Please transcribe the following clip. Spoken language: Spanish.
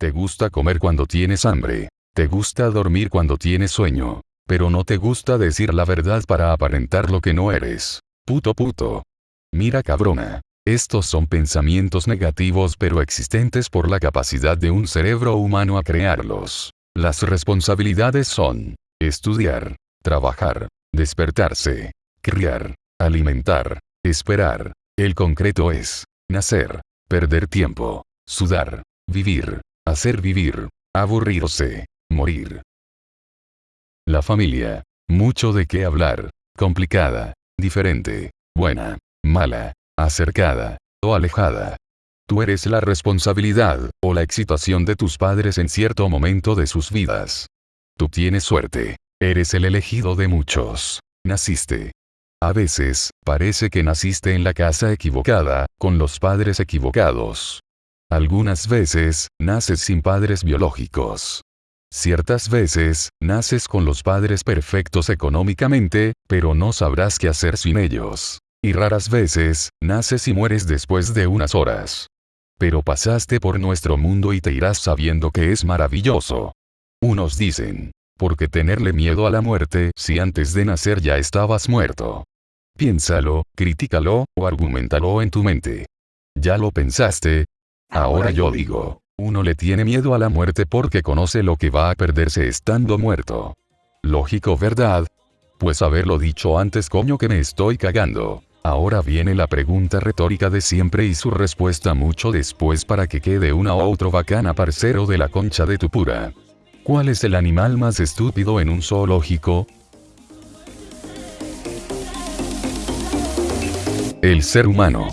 Te gusta comer cuando tienes hambre. Te gusta dormir cuando tienes sueño. Pero no te gusta decir la verdad para aparentar lo que no eres. Puto puto. Mira cabrona. Estos son pensamientos negativos pero existentes por la capacidad de un cerebro humano a crearlos. Las responsabilidades son estudiar, trabajar, despertarse, criar, alimentar, esperar. El concreto es nacer, perder tiempo, sudar, vivir, hacer vivir, aburrirse, morir. La familia. Mucho de qué hablar. Complicada, diferente, buena, mala, acercada, o alejada. Tú eres la responsabilidad, o la excitación de tus padres en cierto momento de sus vidas. Tú tienes suerte. Eres el elegido de muchos. Naciste. A veces, parece que naciste en la casa equivocada, con los padres equivocados. Algunas veces, naces sin padres biológicos. Ciertas veces, naces con los padres perfectos económicamente, pero no sabrás qué hacer sin ellos. Y raras veces, naces y mueres después de unas horas. Pero pasaste por nuestro mundo y te irás sabiendo que es maravilloso. Unos dicen, ¿por qué tenerle miedo a la muerte si antes de nacer ya estabas muerto? Piénsalo, críticalo, o argumentalo en tu mente. ¿Ya lo pensaste? Ahora yo digo, uno le tiene miedo a la muerte porque conoce lo que va a perderse estando muerto. Lógico, ¿verdad? Pues haberlo dicho antes coño que me estoy cagando. Ahora viene la pregunta retórica de siempre y su respuesta mucho después para que quede una o otro bacana parcero de la concha de tu pura. ¿Cuál es el animal más estúpido en un zoológico? El ser humano.